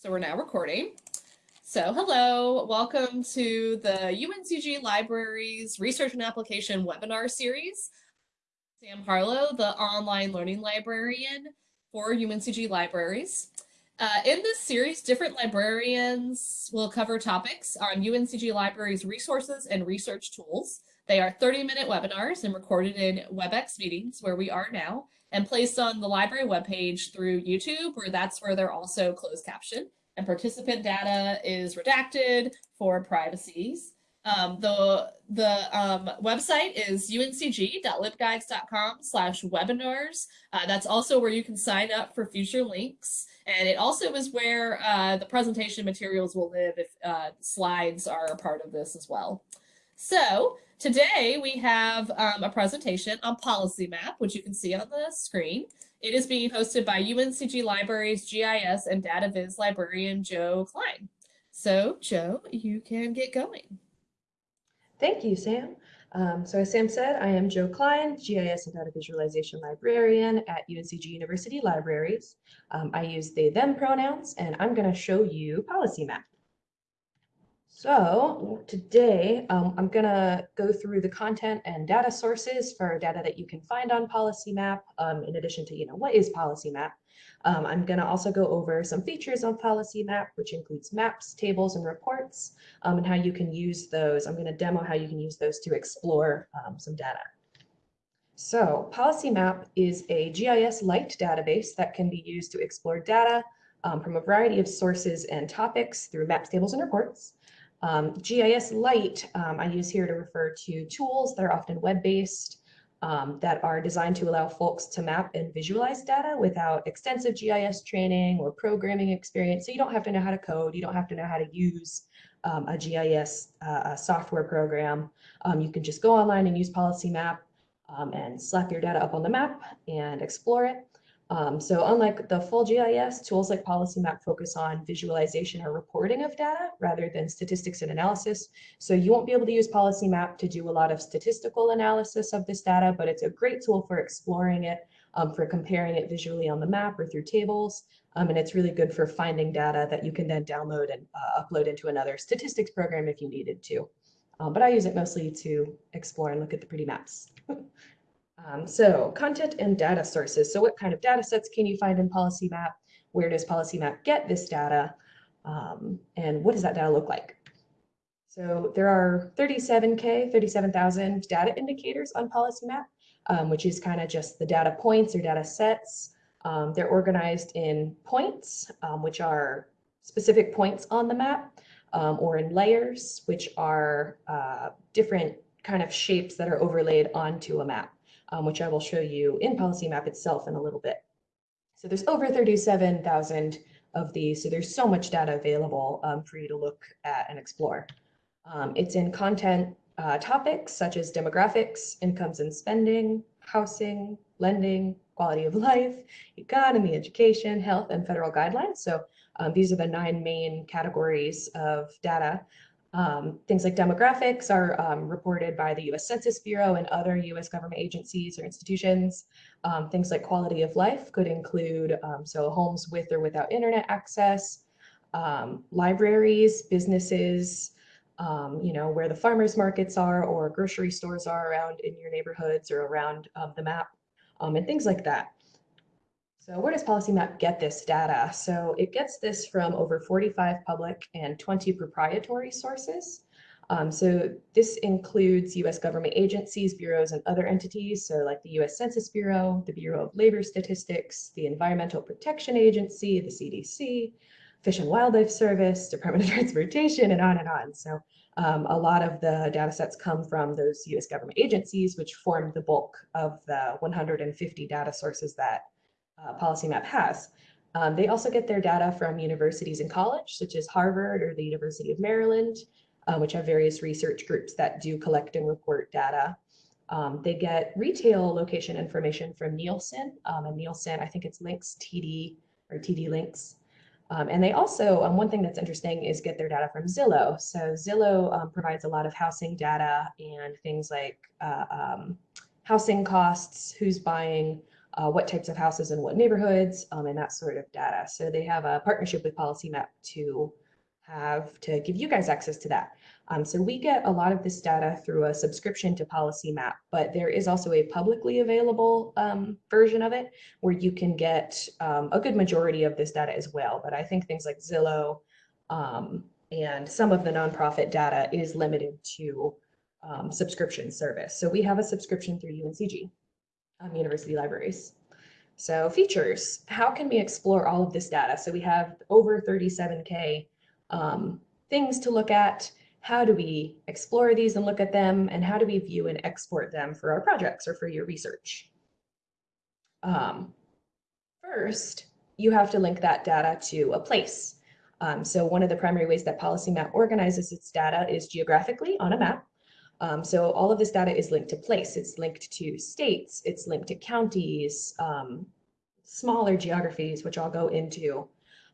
So we're now recording. So hello, welcome to the UNCG Libraries Research and Application webinar series. Sam Harlow, the online learning librarian for UNCG Libraries. Uh, in this series, different librarians will cover topics on UNCG Libraries resources and research tools. They are 30-minute webinars and recorded in WebEx meetings where we are now and placed on the library webpage through YouTube, where that's where they're also closed captioned. And participant data is redacted for privacies. Um, the the um, website is uncg.libguides.com slash webinars. Uh, that's also where you can sign up for future links. And it also is where uh, the presentation materials will live if uh, slides are a part of this as well. So today we have um, a presentation on Policy Map, which you can see on the screen. It is being hosted by UNCG Libraries GIS and Data Viz librarian Joe Klein. So Joe, you can get going. Thank you, Sam. Um, so as Sam said, I am Joe Klein, GIS and Data Visualization Librarian at UNCG University Libraries. Um, I use they, them pronouns, and I'm going to show you Policy Map. So today um, I'm going to go through the content and data sources for data that you can find on Policy Map, um, in addition to, you know, what is Policy Map. Um, I'm going to also go over some features on Policy Map, which includes maps, tables, and reports, um, and how you can use those. I'm going to demo how you can use those to explore um, some data. So Policy Map is a GIS-light database that can be used to explore data um, from a variety of sources and topics through maps, tables, and reports. Um, GIS Lite um, I use here to refer to tools that are often web-based um, that are designed to allow folks to map and visualize data without extensive GIS training or programming experience. So you don't have to know how to code, you don't have to know how to use um, a GIS uh, software program. Um, you can just go online and use Policy Map um, and slap your data up on the map and explore it. Um, so unlike the full GIS, tools like Policy Map focus on visualization or reporting of data rather than statistics and analysis. So you won't be able to use Policy Map to do a lot of statistical analysis of this data, but it's a great tool for exploring it, um, for comparing it visually on the map or through tables. Um, and it's really good for finding data that you can then download and uh, upload into another statistics program if you needed to. Um, but I use it mostly to explore and look at the pretty maps. Um, so content and data sources. So what kind of data sets can you find in Policy Map? Where does Policy Map get this data? Um, and what does that data look like? So there are 37K, 37,000 data indicators on Policy Map, um, which is kind of just the data points or data sets. Um, they're organized in points, um, which are specific points on the map, um, or in layers, which are uh, different kind of shapes that are overlaid onto a map um, which I will show you in Policy Map itself in a little bit. So there's over 37,000 of these, so there's so much data available um, for you to look at and explore. Um, it's in content uh, topics such as demographics, incomes and spending, housing, lending, quality of life, economy, education, health, and federal guidelines. So um, these are the nine main categories of data um, things like demographics are um, reported by the US Census Bureau and other US government agencies or institutions. Um, things like quality of life could include, um, so homes with or without internet access, um, libraries, businesses, um, you know, where the farmers markets are or grocery stores are around in your neighborhoods or around the map and things like that. So where does Policy Map get this data? So it gets this from over 45 public and 20 proprietary sources. Um, so this includes US government agencies, bureaus, and other entities. So like the US Census Bureau, the Bureau of Labor Statistics, the Environmental Protection Agency, the CDC, Fish and Wildlife Service, Department of Transportation, and on and on. So um, a lot of the data sets come from those US government agencies, which form the bulk of the 150 data sources that uh, Policy Map has. Um, they also get their data from universities and college, such as Harvard or the University of Maryland, uh, which have various research groups that do collect and report data. Um, they get retail location information from Nielsen, um, and Nielsen, I think it's Links TD or TDLinx. Um, and they also, um, one thing that's interesting is get their data from Zillow. So Zillow um, provides a lot of housing data and things like uh, housing costs, who's buying, uh, what types of houses in what neighborhoods, um, and that sort of data. So they have a partnership with PolicyMap to have to give you guys access to that. Um, so we get a lot of this data through a subscription to PolicyMap, but there is also a publicly available um, version of it where you can get um, a good majority of this data as well. But I think things like Zillow um, and some of the nonprofit data is limited to um, subscription service. So we have a subscription through UNCG, um, University Libraries. So features, how can we explore all of this data? So we have over 37K um, things to look at. How do we explore these and look at them? And how do we view and export them for our projects or for your research? Um, first, you have to link that data to a place. Um, so one of the primary ways that PolicyMap organizes its data is geographically on a map. Um, so all of this data is linked to place. It's linked to states. It's linked to counties, um, smaller geographies, which I'll go into.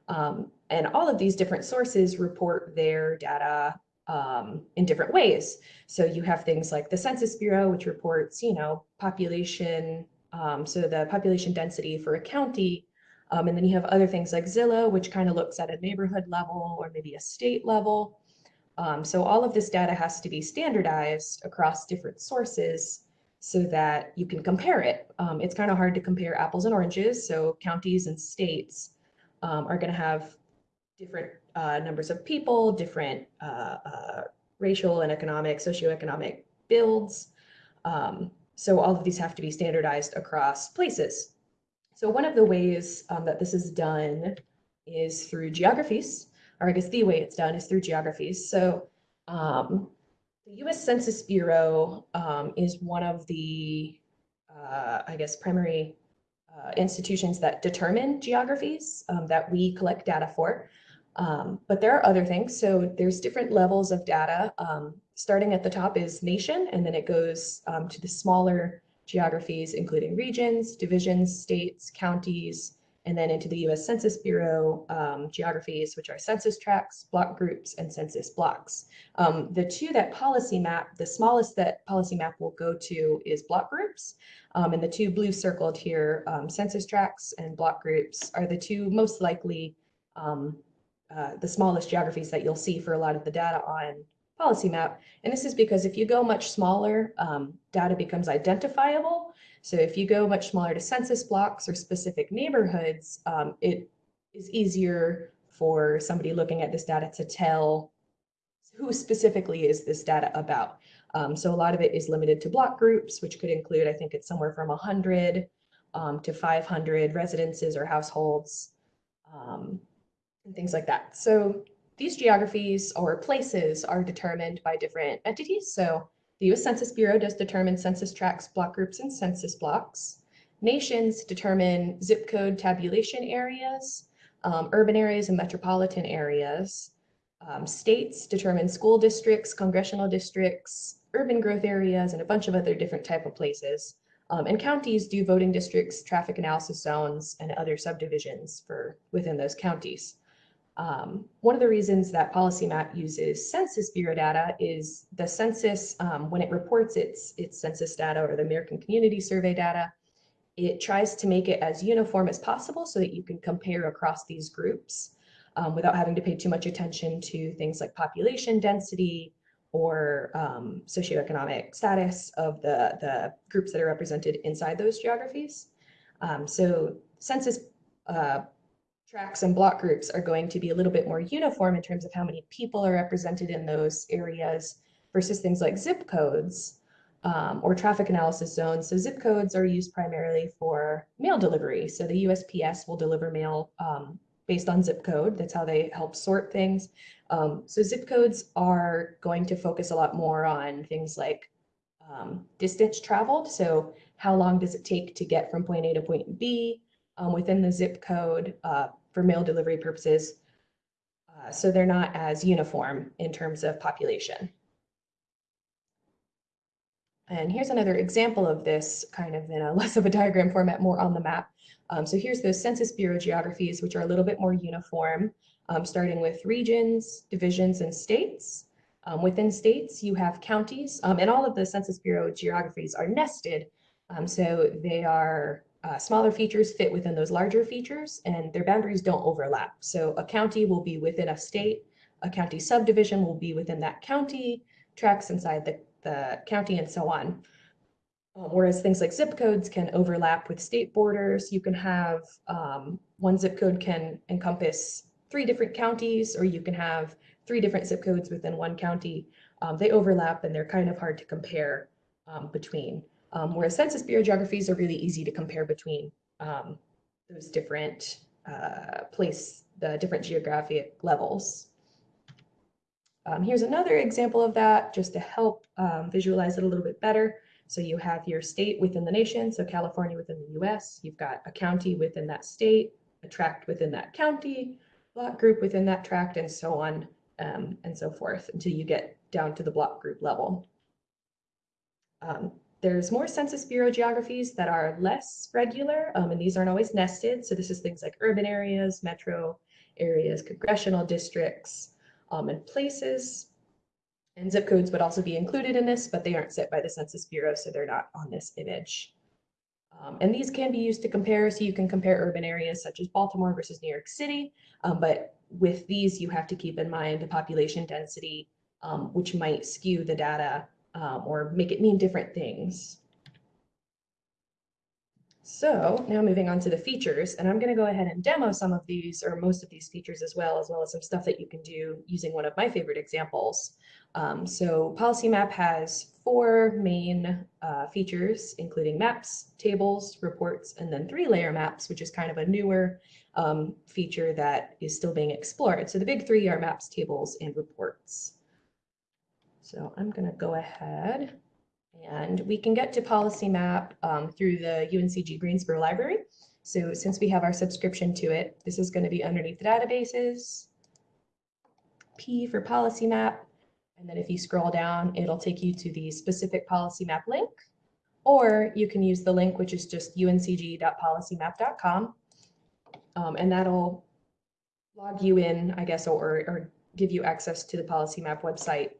Um, and all of these different sources report their data um, in different ways. So you have things like the Census Bureau, which reports, you know, population, um, so the population density for a county. Um, and then you have other things like Zillow, which kind of looks at a neighborhood level or maybe a state level. Um, so all of this data has to be standardized across different sources so that you can compare it. Um, it's kind of hard to compare apples and oranges. So counties and states um, are going to have different uh, numbers of people, different uh, uh, racial and economic, socioeconomic builds. Um, so all of these have to be standardized across places. So one of the ways um, that this is done is through geographies, or I guess the way it's done is through geographies. So um, the US Census Bureau um, is one of the, uh, I guess, primary uh, institutions that determine geographies um, that we collect data for. Um, but there are other things. So there's different levels of data. Um, starting at the top is nation, and then it goes um, to the smaller geographies, including regions, divisions, states, counties, and then into the US Census Bureau um, geographies, which are census tracts, block groups, and census blocks. Um, the two that PolicyMap, the smallest that PolicyMap will go to is block groups. Um, and the two blue circled here, um, census tracts and block groups are the two most likely um, uh, the smallest geographies that you'll see for a lot of the data on PolicyMap. And this is because if you go much smaller, um, data becomes identifiable. So if you go much smaller to census blocks or specific neighborhoods, um, it is easier for somebody looking at this data to tell who specifically is this data about. Um, so a lot of it is limited to block groups, which could include, I think it's somewhere from 100 um, to 500 residences or households. Um, and things like that. So these geographies or places are determined by different entities. So the US Census Bureau does determine census tracts, block groups, and census blocks. Nations determine zip code tabulation areas, um, urban areas and metropolitan areas. Um, states determine school districts, congressional districts, urban growth areas, and a bunch of other different type of places. Um, and counties do voting districts, traffic analysis zones, and other subdivisions for within those counties. Um, one of the reasons that PolicyMap uses Census Bureau data is the census, um, when it reports its, its census data or the American Community Survey data, it tries to make it as uniform as possible so that you can compare across these groups um, without having to pay too much attention to things like population density or um, socioeconomic status of the, the groups that are represented inside those geographies. Um, so census uh, tracts and block groups are going to be a little bit more uniform in terms of how many people are represented in those areas versus things like zip codes um, or traffic analysis zones. So zip codes are used primarily for mail delivery. So the USPS will deliver mail um, based on zip code. That's how they help sort things. Um, so zip codes are going to focus a lot more on things like um, distance traveled. So how long does it take to get from point A to point B um, within the zip code? Uh, for mail delivery purposes. Uh, so they're not as uniform in terms of population. And here's another example of this kind of in a less of a diagram format, more on the map. Um, so here's those Census Bureau geographies, which are a little bit more uniform, um, starting with regions, divisions, and states. Um, within states, you have counties, um, and all of the Census Bureau geographies are nested. Um, so they are uh, smaller features fit within those larger features and their boundaries don't overlap. So a county will be within a state, a county subdivision will be within that county, tracks inside the, the county and so on. Um, whereas things like zip codes can overlap with state borders. You can have um, one zip code can encompass three different counties, or you can have three different zip codes within one county. Um, they overlap and they're kind of hard to compare um, between. Um, whereas Census Bureau geographies are really easy to compare between um, those different uh, place, the different geographic levels. Um, here's another example of that, just to help um, visualize it a little bit better. So you have your state within the nation, so California within the US, you've got a county within that state, a tract within that county, block group within that tract, and so on um, and so forth until you get down to the block group level. Um, there's more Census Bureau geographies that are less regular, um, and these aren't always nested. So this is things like urban areas, metro areas, congressional districts, um, and places. And zip codes would also be included in this, but they aren't set by the Census Bureau, so they're not on this image. Um, and these can be used to compare, so you can compare urban areas such as Baltimore versus New York City, um, but with these you have to keep in mind the population density, um, which might skew the data um, or make it mean different things. So now moving on to the features, and I'm going to go ahead and demo some of these or most of these features as well, as well as some stuff that you can do using one of my favorite examples. Um, so Policy Map has four main uh, features, including maps, tables, reports, and then three layer maps, which is kind of a newer um, feature that is still being explored. So the big three are maps, tables, and reports. So I'm going to go ahead and we can get to Policy Map um, through the UNCG Greensboro Library. So since we have our subscription to it, this is going to be underneath the databases, P for Policy Map, and then if you scroll down, it'll take you to the specific policy map link, or you can use the link, which is just uncg.policymap.com. Um, and that'll log you in, I guess, or, or give you access to the policy map website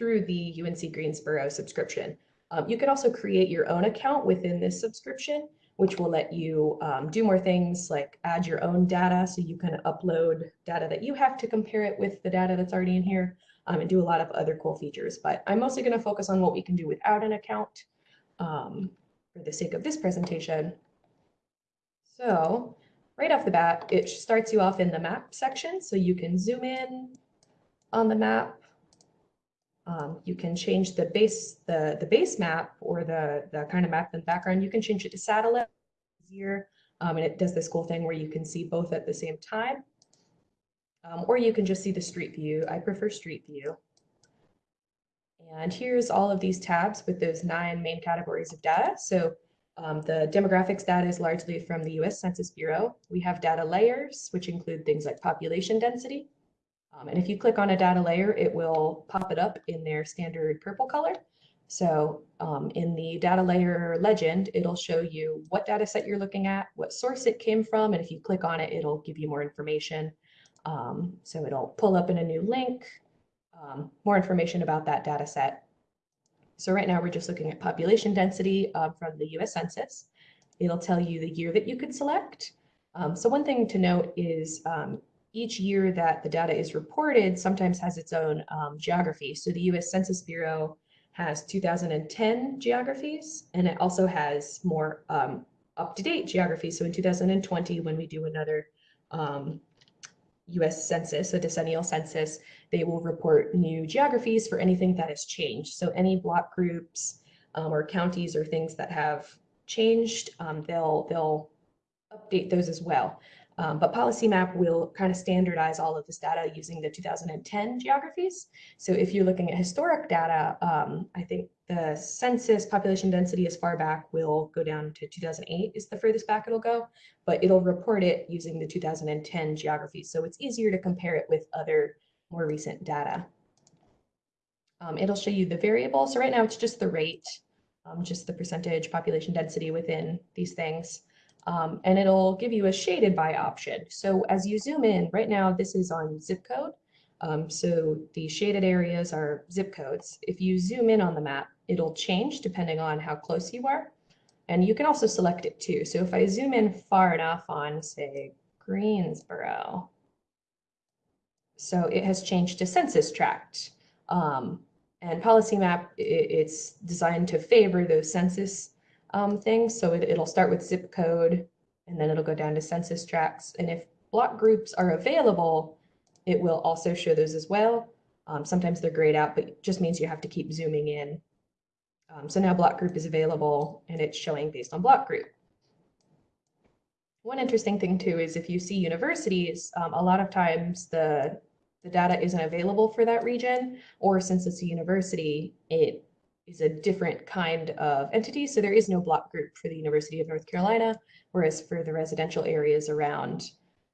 through the UNC Greensboro subscription. Um, you can also create your own account within this subscription, which will let you um, do more things like add your own data. So you can upload data that you have to compare it with the data that's already in here um, and do a lot of other cool features. But I'm mostly going to focus on what we can do without an account um, for the sake of this presentation. So right off the bat, it starts you off in the map section. So you can zoom in on the map. Um, you can change the base, the, the base map or the, the kind of map in the background. You can change it to satellite easier. Um, and it does this cool thing where you can see both at the same time. Um, or you can just see the street view. I prefer street view. And here's all of these tabs with those nine main categories of data. So um, the demographics data is largely from the US Census Bureau. We have data layers, which include things like population density. Um, and if you click on a data layer, it will pop it up in their standard purple color. So um, in the data layer legend, it'll show you what data set you're looking at, what source it came from, and if you click on it, it'll give you more information. Um, so it'll pull up in a new link, um, more information about that data set. So right now we're just looking at population density uh, from the US Census. It'll tell you the year that you could select. Um, so one thing to note is each year that the data is reported sometimes has its own um, geography. So the US Census Bureau has 2010 geographies, and it also has more um, up-to-date geography. So in 2020, when we do another um, US Census, a decennial census, they will report new geographies for anything that has changed. So any block groups um, or counties or things that have changed, um, they'll, they'll update those as well. Um, but Policy Map will kind of standardize all of this data using the 2010 geographies. So if you're looking at historic data, um, I think the census population density as far back will go down to 2008 is the furthest back it'll go, but it'll report it using the 2010 geographies. So it's easier to compare it with other more recent data. Um, it'll show you the variable. So right now it's just the rate, um, just the percentage population density within these things. Um, and it'll give you a shaded by option. So as you zoom in, right now this is on zip code. Um, so the shaded areas are zip codes. If you zoom in on the map, it'll change depending on how close you are. And you can also select it too. So if I zoom in far enough on, say, Greensboro, so it has changed to census tract. Um, and policy map, it's designed to favor those census um, things. So it, it'll start with zip code and then it'll go down to census tracts. And if block groups are available, it will also show those as well. Um, sometimes they're grayed out, but just means you have to keep zooming in. Um, so now block group is available and it's showing based on block group. One interesting thing too is if you see universities, um, a lot of times the the data isn't available for that region, or since it's a university, it is a different kind of entity. So there is no block group for the University of North Carolina, whereas for the residential areas around,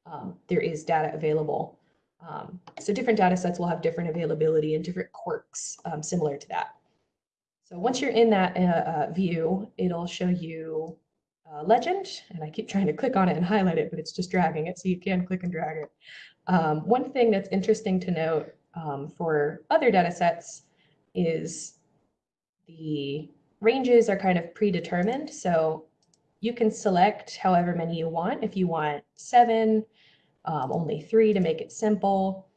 um, there is data available. Um, so different data sets will have different availability and different quirks um, similar to that. So once you're in that uh, uh, view, it'll show you uh, legend, and I keep trying to click on it and highlight it, but it's just dragging it, so you can click and drag it. Um, one thing that's interesting to note um, for other data sets is the ranges are kind of predetermined. So you can select however many you want. If you want seven, um, only three to make it simple.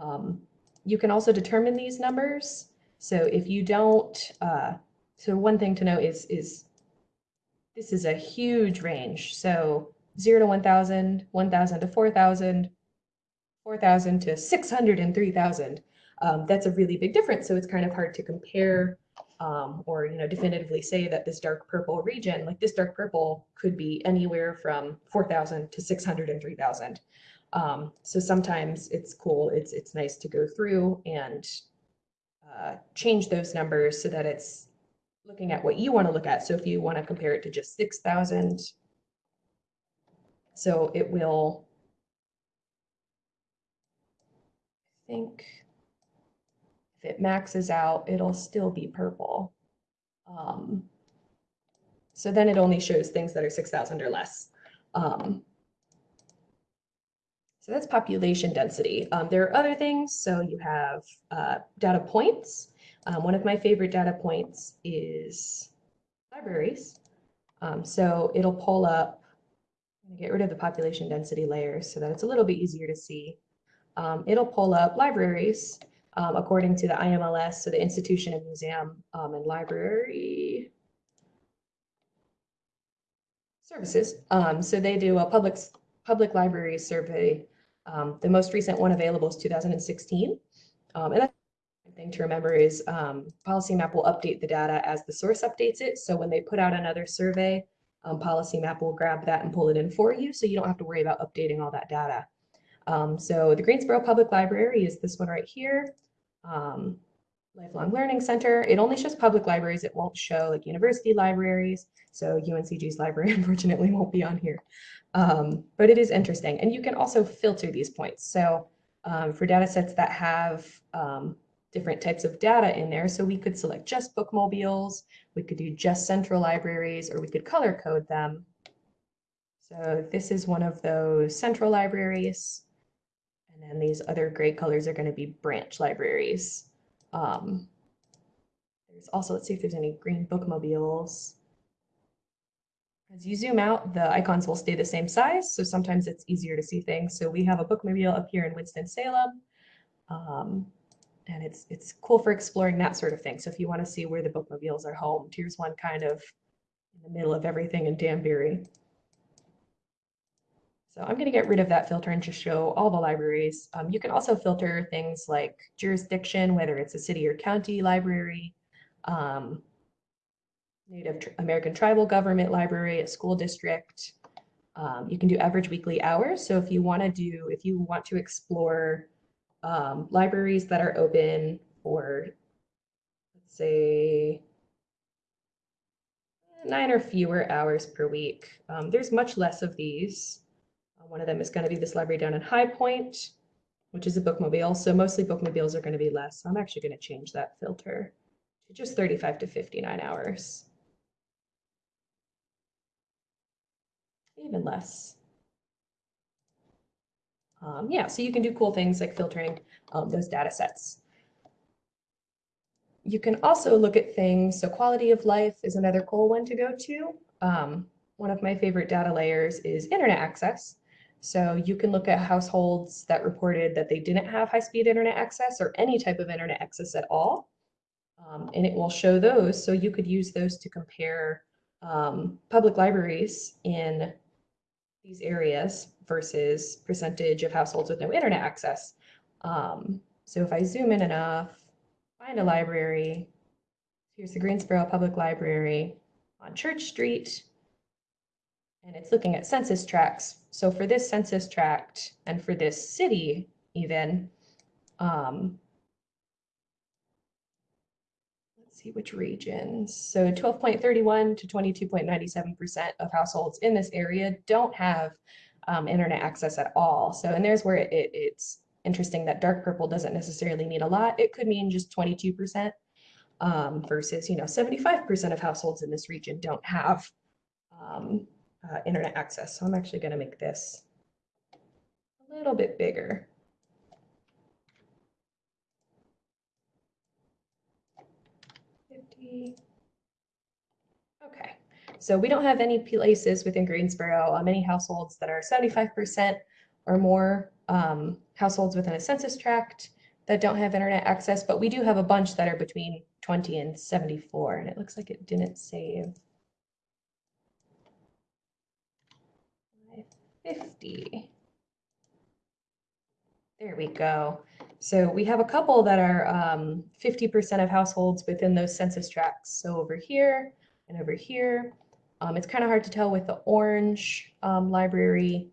Um, you can also determine these numbers. So if you don't, uh, so one thing to note is, is this is a huge range. So zero to 1,000, 1,000 to 4,000, 4,000 to 600 and 3,000. Um, that's a really big difference. So it's kind of hard to compare um, or you know definitively say that this dark purple region, like this dark purple, could be anywhere from 4,000 to 600 and 3,000. Um, so sometimes it's cool. It's it's nice to go through and uh, change those numbers so that it's looking at what you want to look at. So if you want to compare it to just 6,000, so it will think if it maxes out, it'll still be purple. Um, so then it only shows things that are 6,000 or less. Um, so that's population density. Um, there are other things. So you have uh, data points. Um, one of my favorite data points is libraries. Um, so it'll pull up, get rid of the population density layers so that it's a little bit easier to see um, it'll pull up libraries um, according to the IMLS, so the Institution and Museum um, and Library Services. Um, so they do a public public library survey. Um, the most recent one available is 2016. Um, and that's thing to remember is um, Policy Map will update the data as the source updates it. So when they put out another survey, um, Policy Map will grab that and pull it in for you. So you don't have to worry about updating all that data. Um, so the Greensboro Public Library is this one right here. Um, Lifelong Learning Center. It only shows public libraries. It won't show like university libraries. So UNCG's library unfortunately won't be on here. Um, but it is interesting. And you can also filter these points. So um, for data sets that have um, different types of data in there, so we could select just bookmobiles, we could do just central libraries, or we could color code them. So this is one of those central libraries. And then these other gray colors are going to be branch libraries. Um, there's also, let's see if there's any green bookmobiles. As you zoom out, the icons will stay the same size, so sometimes it's easier to see things. So we have a bookmobile up here in Winston-Salem, um, and it's it's cool for exploring that sort of thing. So if you want to see where the bookmobiles are homed, here's one kind of in the middle of everything in Danbury. So I'm going to get rid of that filter and just show all the libraries. Um, you can also filter things like jurisdiction, whether it's a city or county library, um, Native American Tribal Government Library, a school district. Um, you can do average weekly hours. So if you want to do, if you want to explore um, libraries that are open for, let's say, nine or fewer hours per week, um, there's much less of these. One of them is going to be this library down in High Point, which is a bookmobile. So mostly bookmobiles are going to be less. So I'm actually going to change that filter to just 35 to 59 hours. Even less. Um, yeah, so you can do cool things like filtering um, those data sets. You can also look at things, so quality of life is another cool one to go to. um, one of my favorite data layers is internet access. So you can look at households that reported that they didn't have high-speed internet access or any type of internet access at all. Um, and it will show those. So you could use those to compare um, public libraries in these areas versus percentage of households with no internet access. Um, so if I zoom in enough, find a library, here's the Greensboro Public Library on Church Street, and it's looking at census tracts. So for this census tract and for this city even, um, let's see which regions. So 12.31 to 22.97% of households in this area don't have um, internet access at all. So, and there's where it, it, it's interesting that dark purple doesn't necessarily mean a lot. It could mean just 22% um, versus, you know, 75% of households in this region don't have um, uh, internet access. So I'm actually going to make this a little bit bigger. Okay, so we don't have any places within Greensboro, uh, many households that are 75% or more um, households within a census tract that don't have internet access, but we do have a bunch that are between 20 and 74, and it looks like it didn't save. 50. There we go. So we have a couple that are 50% um, of households within those census tracts. So over here and over here, um, it's kind of hard to tell with the orange um, library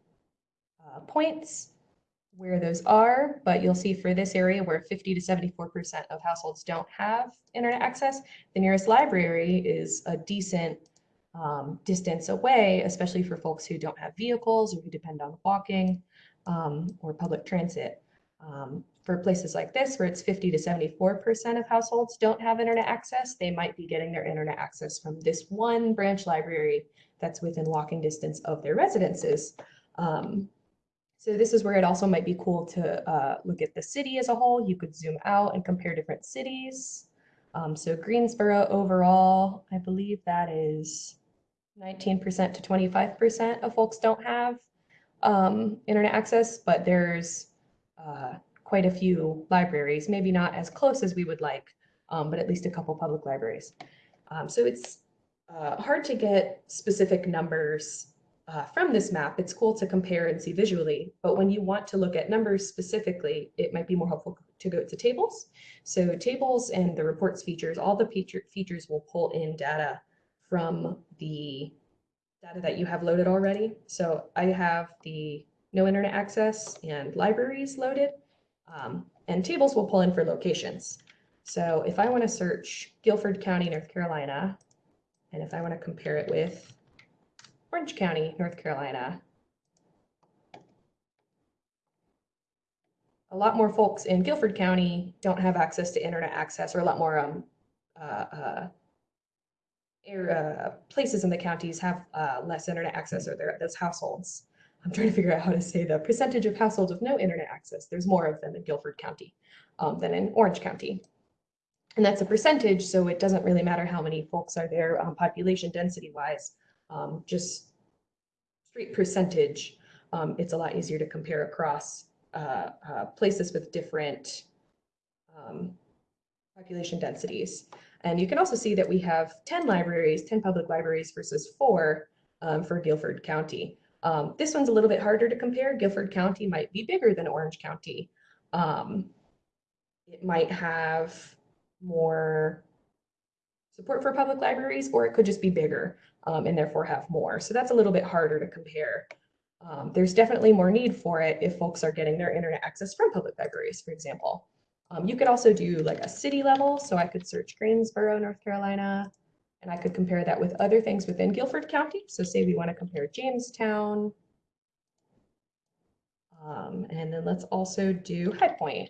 uh, points where those are, but you'll see for this area where 50 to 74% of households don't have internet access, the nearest library is a decent um, distance away, especially for folks who don't have vehicles or who depend on walking um, or public transit. Um, for places like this, where it's 50 to 74% of households don't have internet access, they might be getting their internet access from this one branch library that's within walking distance of their residences. Um, so this is where it also might be cool to uh, look at the city as a whole. You could zoom out and compare different cities. Um, so Greensboro overall, I believe that is 19% to 25% of folks don't have um, internet access, but there's uh, quite a few libraries, maybe not as close as we would like, um, but at least a couple public libraries. Um, so it's uh, hard to get specific numbers uh, from this map, it's cool to compare and see visually, but when you want to look at numbers specifically, it might be more helpful to go to tables. So tables and the reports features, all the feature features will pull in data from the data that you have loaded already. So I have the no internet access and libraries loaded, um, and tables will pull in for locations. So if I want to search Guilford County, North Carolina, and if I want to compare it with Orange County, North Carolina. A lot more folks in Guilford County don't have access to internet access or a lot more um, uh, uh, uh, places in the counties have uh, less internet access or they're those households. I'm trying to figure out how to say the percentage of households with no internet access. There's more of them in Guilford County um, than in Orange County. And that's a percentage, so it doesn't really matter how many folks are there um, population density wise um, just straight percentage, um, it's a lot easier to compare across uh, uh, places with different um, population densities. And you can also see that we have 10 libraries, 10 public libraries versus four um, for Guilford County. Um, this one's a little bit harder to compare. Guilford County might be bigger than Orange County. Um, it might have more support for public libraries, or it could just be bigger um, and therefore have more. So that's a little bit harder to compare. Um, there's definitely more need for it if folks are getting their internet access from public libraries, for example. Um, you could also do like a city level. So I could search Greensboro, North Carolina, and I could compare that with other things within Guilford County. So say we want to compare Jamestown. Um, and then let's also do High Point.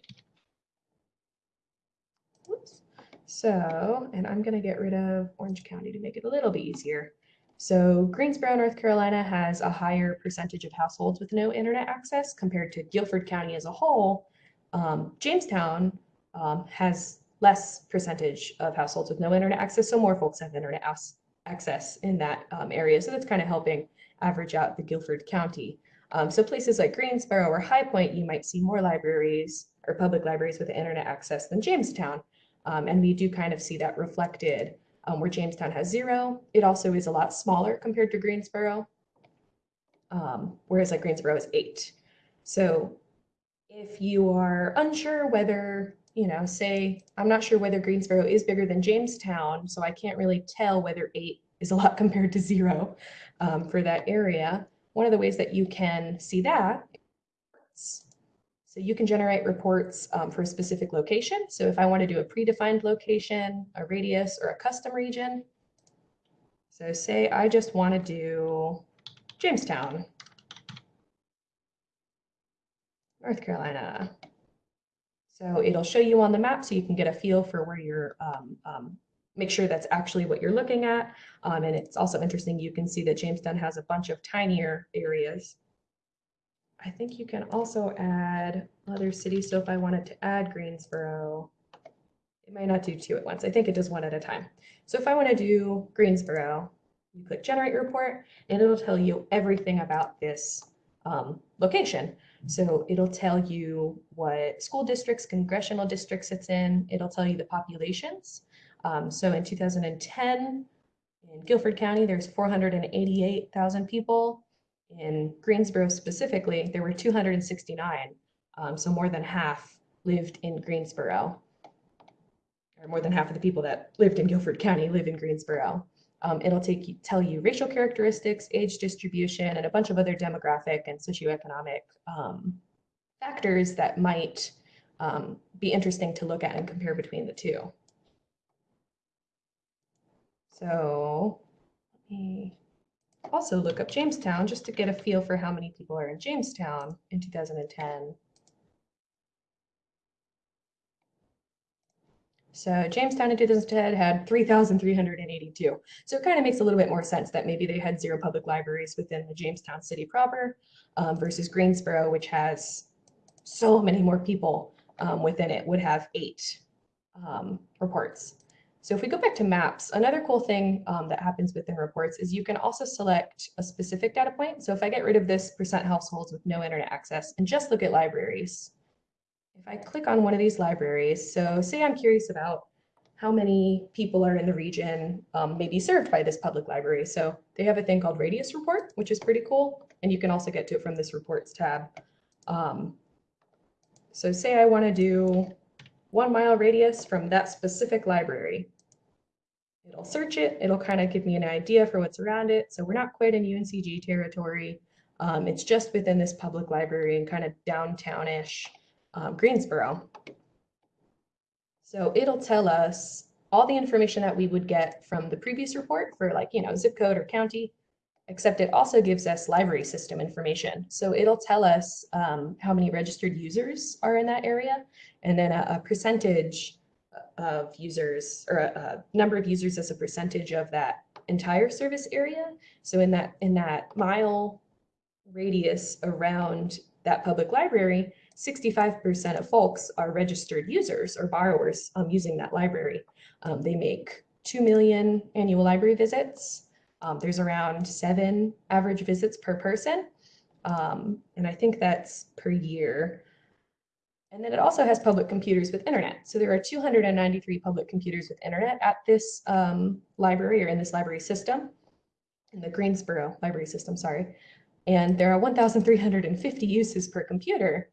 Whoops. So, and I'm going to get rid of Orange County to make it a little bit easier. So Greensboro, North Carolina has a higher percentage of households with no internet access compared to Guilford County as a whole. Um, Jamestown um, has less percentage of households with no internet access, so more folks have internet access in that um, area. So that's kind of helping average out the Guilford County. Um, so places like Greensboro or High Point, you might see more libraries or public libraries with internet access than Jamestown. Um, and we do kind of see that reflected um, where Jamestown has zero. It also is a lot smaller compared to Greensboro, whereas like Greensboro is eight. So if you are unsure whether, you know, say, I'm not sure whether Greensboro is bigger than Jamestown, so I can't really tell whether eight is a lot compared to zero um, for that area. One of the ways that you can see that so you can generate reports um, for a specific location. So if I want to do a predefined location, a radius, or a custom region, so say I just want to do Jamestown, North Carolina. So it'll show you on the map so you can get a feel for where you're, um, um, make sure that's actually what you're looking at. Um, and it's also interesting, you can see that Jamestown has a bunch of tinier areas I think you can also add other cities. So if I wanted to add Greensboro, it might not do two at once. I think it does one at a time. So if I want to do Greensboro, you click generate report and it'll tell you everything about this um, location. So it'll tell you what school districts, congressional districts it's in. It'll tell you the populations. Um, so in 2010, in Guilford County, there's 488,000 people in Greensboro specifically, there were 269. Um, so more than half lived in Greensboro, or more than half of the people that lived in Guilford County live in Greensboro. Um, it'll take you, tell you racial characteristics, age distribution, and a bunch of other demographic and socioeconomic um, factors that might um, be interesting to look at and compare between the two. So let me also look up Jamestown just to get a feel for how many people are in Jamestown in 2010. So Jamestown in 2010 had 3,382. So it kind of makes a little bit more sense that maybe they had zero public libraries within the Jamestown city proper um, versus Greensboro, which has so many more people um, within it, would have eight um, reports. So if we go back to maps, another cool thing um, that happens within reports is you can also select a specific data point. So if I get rid of this percent households with no internet access and just look at libraries, if I click on one of these libraries, so say I'm curious about how many people are in the region um, maybe served by this public library. So they have a thing called radius report, which is pretty cool. And you can also get to it from this reports tab. Um, so say I want to do one mile radius from that specific library. It'll search it. It'll kind of give me an idea for what's around it. So we're not quite in UNCG territory. Um, it's just within this public library and kind of downtownish um, Greensboro. So it'll tell us all the information that we would get from the previous report for like, you know, zip code or county, except it also gives us library system information. So it'll tell us um, how many registered users are in that area and then a, a percentage of users or a, a, number of users as a percentage of that entire service area. So in that in that mile radius around that public library, 65% of folks are registered users or borrowers um, using that library. Um, they make 2 million annual library visits. Um, there's around seven average visits per person. Um, and I think that's per year. And then it also has public computers with internet. So there are 293 public computers with internet at this um, library or in this library system, in the Greensboro library system, sorry. And there are 1,350 uses per computer.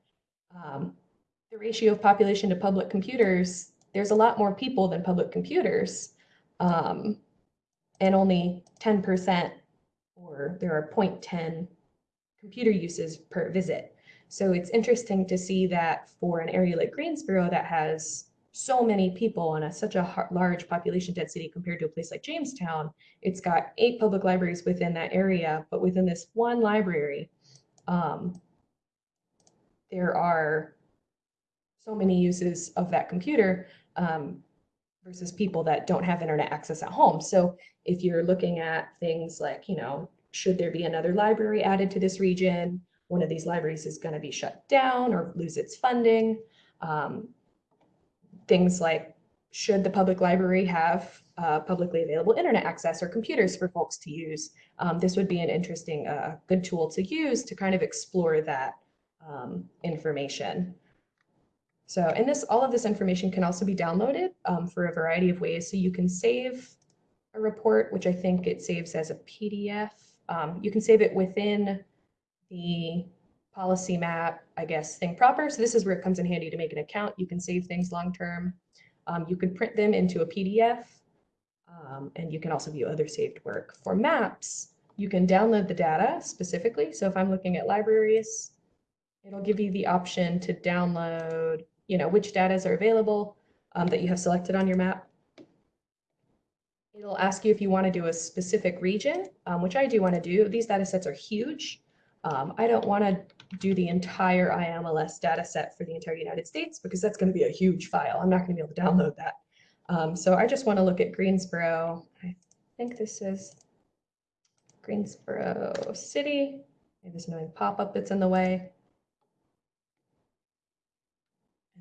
Um, the ratio of population to public computers, there's a lot more people than public computers. Um, and only 10% or there are 0.10 computer uses per visit. So it's interesting to see that for an area like Greensboro that has so many people and a, such a large population density compared to a place like Jamestown, it's got eight public libraries within that area, but within this one library, um, there are so many uses of that computer um, versus people that don't have internet access at home. So if you're looking at things like, you know, should there be another library added to this region? one of these libraries is going to be shut down or lose its funding. Um, things like should the public library have uh, publicly available internet access or computers for folks to use? Um, this would be an interesting, uh, good tool to use to kind of explore that um, information. So, and this, all of this information can also be downloaded um, for a variety of ways. So you can save a report, which I think it saves as a PDF. Um, you can save it within the policy map, I guess, thing proper. So this is where it comes in handy to make an account. You can save things long-term. Um, you can print them into a PDF, um, and you can also view other saved work. For maps, you can download the data specifically. So if I'm looking at libraries, it'll give you the option to download you know, which data are available um, that you have selected on your map. It'll ask you if you want to do a specific region, um, which I do want to do. These data sets are huge. Um, I don't want to do the entire IMLS data set for the entire United States because that's going to be a huge file. I'm not going to be able to download that. Um, so I just want to look at Greensboro. I think this is Greensboro City. There's annoying pop-up that's in the way.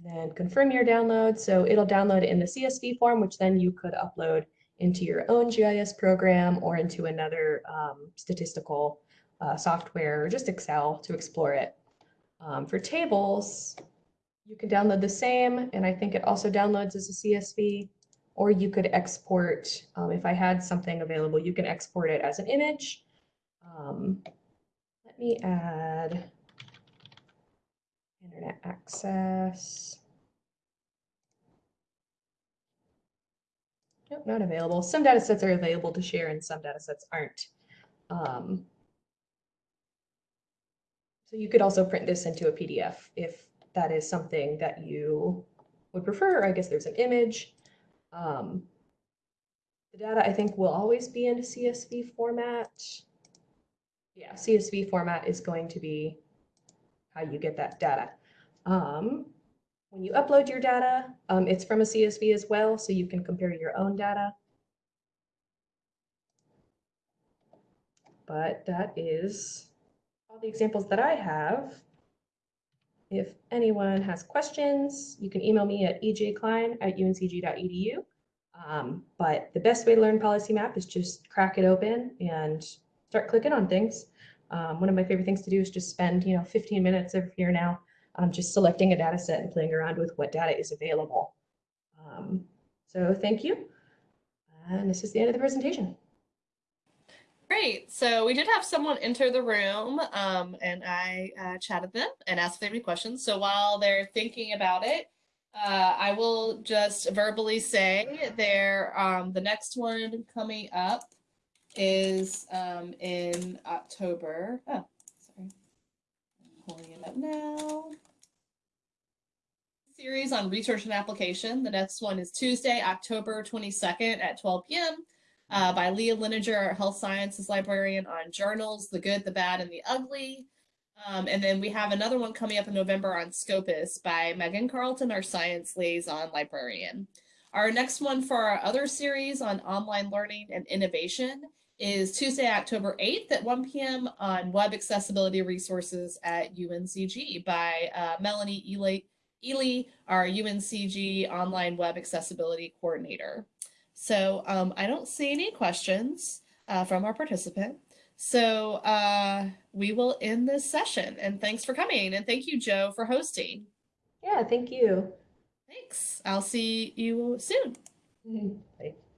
And then confirm your download. So it'll download in the CSV form, which then you could upload into your own GIS program or into another um, statistical uh, software or just Excel to explore it. Um, for tables, you can download the same, and I think it also downloads as a CSV, or you could export, um, if I had something available, you can export it as an image. Um, let me add internet access. Nope, not available. Some data sets are available to share and some data sets aren't. Um, so you could also print this into a PDF if that is something that you would prefer. I guess there's an image. Um, the data I think will always be in CSV format. Yeah, CSV format is going to be how you get that data. Um, when you upload your data, um, it's from a CSV as well, so you can compare your own data. But that is all the examples that I have. If anyone has questions, you can email me at ejklein at uncg.edu. Um, but the best way to learn Policy Map is just crack it open and start clicking on things. Um, one of my favorite things to do is just spend, you know, 15 minutes every year now um, just selecting a data set and playing around with what data is available. Um, so thank you. And this is the end of the presentation. Great. So we did have someone enter the room um, and I uh, chatted them and asked if they had any questions. So while they're thinking about it, uh, I will just verbally say there, um, the next one coming up is um, in October. Oh, pulling it up now series on research and application. The next one is Tuesday, October 22nd at 12 p.m. Uh, by Leah Linenger, our health sciences librarian on journals, the good, the bad, and the ugly. Um, and then we have another one coming up in November on Scopus by Megan Carlton, our science liaison librarian. Our next one for our other series on online learning and innovation is Tuesday, October 8th at 1 p.m. on web accessibility resources at UNCG by uh, Melanie Ely Ely, our UNCG online web accessibility coordinator. So um, I don't see any questions uh, from our participant. So uh, we will end this session and thanks for coming. And thank you, Joe, for hosting. Yeah, thank you. Thanks. I'll see you soon. Mm -hmm. Bye.